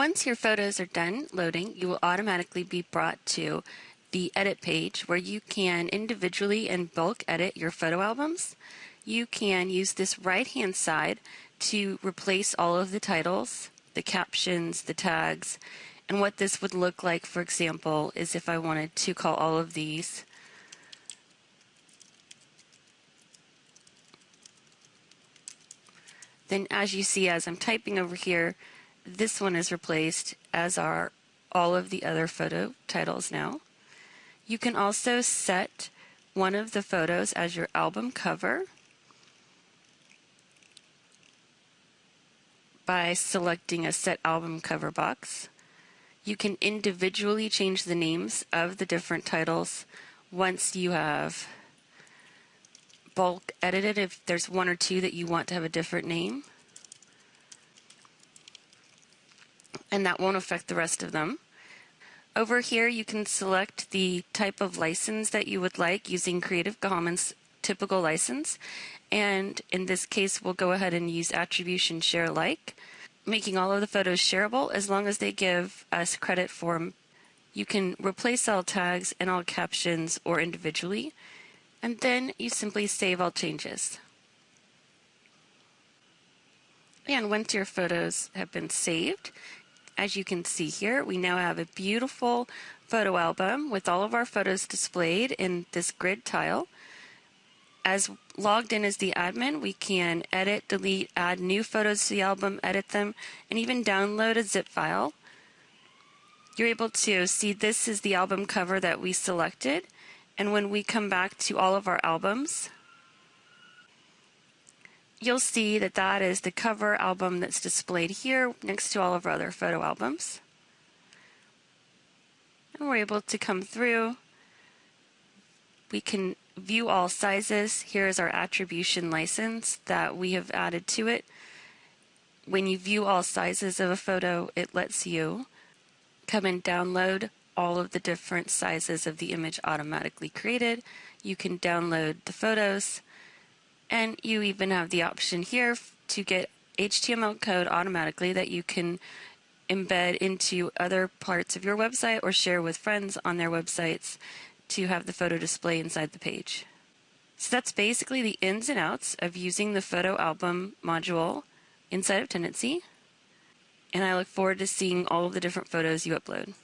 Once your photos are done loading, you will automatically be brought to the edit page where you can individually and bulk edit your photo albums. You can use this right hand side to replace all of the titles, the captions, the tags, and what this would look like, for example, is if I wanted to call all of these Then as you see as I'm typing over here, this one is replaced as are all of the other photo titles now. You can also set one of the photos as your album cover by selecting a set album cover box. You can individually change the names of the different titles once you have bulk edited if there's one or two that you want to have a different name. And that won't affect the rest of them. Over here, you can select the type of license that you would like using Creative Commons typical license. And in this case, we'll go ahead and use attribution share alike, making all of the photos shareable as long as they give us credit for them. You can replace all tags and all captions or individually, and then you simply save all changes. And once your photos have been saved, as you can see here, we now have a beautiful photo album with all of our photos displayed in this grid tile. As logged in as the admin, we can edit, delete, add new photos to the album, edit them, and even download a zip file. You're able to see this is the album cover that we selected. And when we come back to all of our albums, you'll see that that is the cover album that's displayed here next to all of our other photo albums. And we're able to come through. We can view all sizes. Here's our attribution license that we have added to it. When you view all sizes of a photo, it lets you come and download all of the different sizes of the image automatically created. You can download the photos and you even have the option here to get HTML code automatically that you can embed into other parts of your website or share with friends on their websites to have the photo display inside the page. So that's basically the ins and outs of using the photo album module inside of Tendenci. And I look forward to seeing all of the different photos you upload.